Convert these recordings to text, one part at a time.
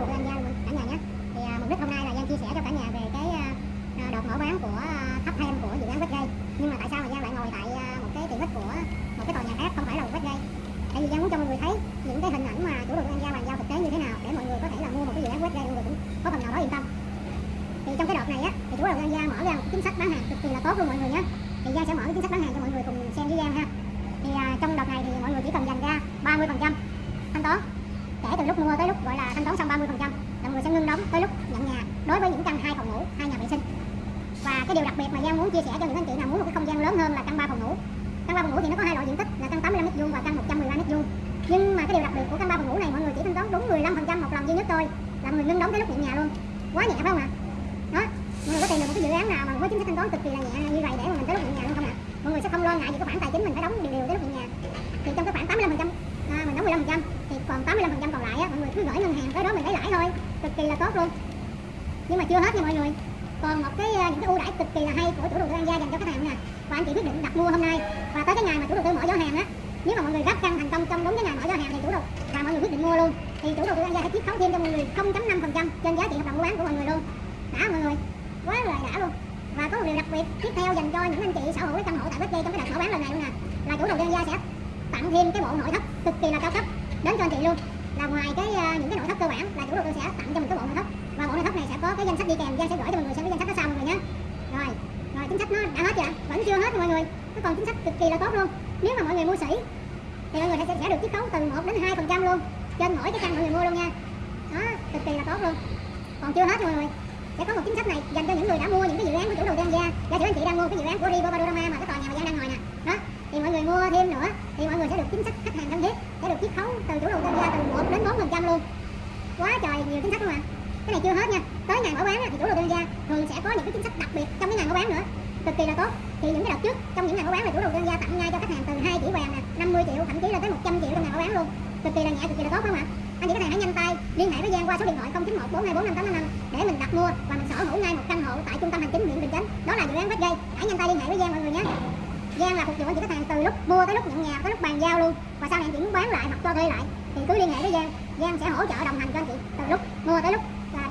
đầu tư An cả nhà nhé. Thì à, mục đích hôm nay là Giang chia sẻ cho cả nhà về cái à, à đợt mở bán của à, thấp thêm của dự án Westgate nhưng mà tại sao mà Giang lại ngồi tại à, một cái tiện ích của một cái tòa nhà khác không phải là Westgate tại vì Giang muốn cho mọi người thấy những cái hình ảnh mà chủ đầu tư An Gia bàn giao thực tế như thế nào để mọi người có thể là mua một cái dự án Westgate mọi người cũng có phần nào đó yên tâm. Thì trong cái đợt này á thì chủ đầu tư An Gia mở ra một chính sách bán hàng cực kỳ là tốt luôn mọi người nhé. Thì Giang sẽ mở cái chính sách bán hàng cho mọi người cùng xem với Giang ha. Thì à, trong đợt này thì mọi người chỉ cần dành ra 30 phần trăm thanh toán kể từ lúc mua tới lúc gọi là thanh toán xong 30 phần trăm là mọi người sẽ ngưng đóng tới lúc nhận nhà đối với những căn hai phòng ngủ hai nhà vệ sinh. Và cái điều đặc biệt mà Giang muốn chia sẻ cho những anh chị nào muốn một cái không gian lớn hơn là căn ba phòng ngủ. Căn ba phòng ngủ thì nó có hai loại diện tích là căn 85 mét vuông và căn 113 mét vuông. nhưng mà cái điều đặc biệt của căn ba phòng ngủ này mọi người chỉ thanh toán đúng 15 phần trăm một lần duy nhất thôi là người ngưng đóng tới lúc nhận nhà luôn. Quá nhẹ phải không ạ? Đó mọi người có tìm được một cái dự án nào mà với chính sách thanh toán cực kỳ là nhẹ như vậy để mà mình tới lúc nhận nhà luôn không ạ? Mọi người sẽ không lo ngại gì cái khoản tài chính mình phải đóng đều đều tới lúc nhận nhà. Thì trong cái khoản 85 phần trăm à, mình đóng 15 phần trăm còn 85 phần trăm còn lại á, mọi người cứ gửi ngân hàng tới đó mình lấy lãi thôi, cực kỳ là tốt luôn. Nhưng mà chưa hết nha mọi người. Còn một cái à, những cái ưu đãi cực kỳ là hay của chủ đầu tư An Gia dành cho khách hàng nè và anh chị quyết định đặt mua hôm nay. Và tới cái ngày mà chủ đầu tư mở giỏ hàng á, nếu mà mọi người gấp căn thành công trong đúng cái ngày mở giỏ hàng thì chủ đầu, và mọi người quyết định mua luôn. Thì chủ đầu tư An Gia sẽ chiết khấu thêm cho mọi người 0.5 phần trăm trên giá trị hợp đồng mua bán của mọi người luôn. Đã mọi người. Quá là đã luôn. Và có một điều đặc biệt tiếp theo dành cho những anh chị sở hữu cái căn hộ tại Bích trong cái đợt mở bán lần này luôn nè, là chủ đầu tư An Gia sẽ tặng thêm cái bộ nội thất cực kỳ là cao cấp đến cho anh chị luôn. Là ngoài cái ờ, những cái nội thất cơ bản là chủ đầu tư sẽ tặng cho mình cái bộ nội thất. Và bộ nội thất này sẽ có cái danh sách đi kèm Giang sẽ gửi cho mọi người xem cái danh sách đó sau mọi người nhé rồi rồi chính sách nó đã hết chưa? Vẫn chưa hết mọi người. Nó còn chính sách cực kỳ là tốt luôn. Nếu mà mọi người mua sỉ thì mọi người sẽ, sẽ được chiết khấu từ 1 đến 2 phần trăm luôn. Trên mỗi cái căn mọi người mua luôn nha. Đó cực kỳ là tốt luôn. Còn chưa hết mọi người. Sẽ có một chính sách này dành cho những người đã mua những cái dự án của chủ đầu tư An Gia. Giả sử anh chị đang mua cái dự án của Rivo Panorama mà cái tòa nhà mà Giang đang ngồi nè đó thì mọi người mua thêm nữa thì mọi người sẽ được chính sách khách hàng thân thiết sẽ được chiết khấu từ chủ đầu tư An Gia từ 1 đến 4 phần trăm luôn quá trời nhiều chính sách luôn mà cái này chưa hết nha. Tới ngày mở bán thì chủ đầu tư Gia thường sẽ có những cái chính sách đặc biệt trong cái ngày mở bán nữa. Cực kỳ là tốt. Thì những cái đợt trước, trong những ngày mở bán là chủ đầu tư Gia tặng ngay cho khách hàng từ 2 chỉ vàng nè 50 triệu, thậm chí là tới 100 triệu trong ngày mở bán luôn. Cực kỳ là nhẹ, cực kỳ là tốt không ạ? Anh chị khách hàng hãy nhanh tay, liên hệ với Giang qua số điện thoại 091 424 5855 để mình đặt mua và mình sở hữu ngay một căn hộ tại trung tâm hành chính huyện Bình Chánh. Đó là dự án Westgate. Hãy nhanh tay liên hệ với Giang mọi người nhé. Giang là phục vụ anh chị khách hàng từ lúc mua tới lúc nhận nhà, tới lúc bàn giao luôn. Và sau này anh chị muốn bán lại hoặc cho thuê lại, thì cứ liên hệ với Giang. Giang sẽ hỗ trợ đồng hành cho anh chị từ lúc mua tới lúc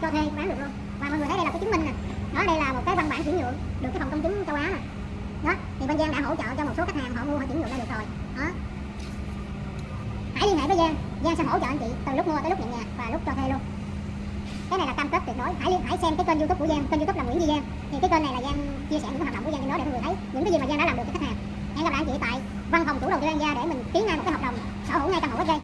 cho thuê bán được luôn và mọi người thấy đây là cái chứng minh nè. Đó, đây là một cái văn bản chuyển nhượng được cái phòng công chứng châu Á nè. Đó, thì bên Giang đã hỗ trợ cho một số khách hàng họ mua họ chuyển nhượng ra được rồi. Đó. Hãy liên hệ với Giang. Giang sẽ hỗ trợ anh chị từ lúc mua tới lúc nhận nhà và lúc cho thuê luôn. Cái này là cam kết tuyệt đối. Hãy liên hãy xem cái kênh youtube của Giang. Kênh youtube là Nguyễn Duy Giang. Thì cái kênh này là Giang chia sẻ những hoạt động của Giang trên đó để mọi người thấy những cái gì mà Giang đã làm được cho khách hàng. Hẹn gặp lại anh chị tại văn phòng chủ đầu tư An Gia để mình ký ngay một cái hợp đồng sở hữu ngay căn hộ Westgate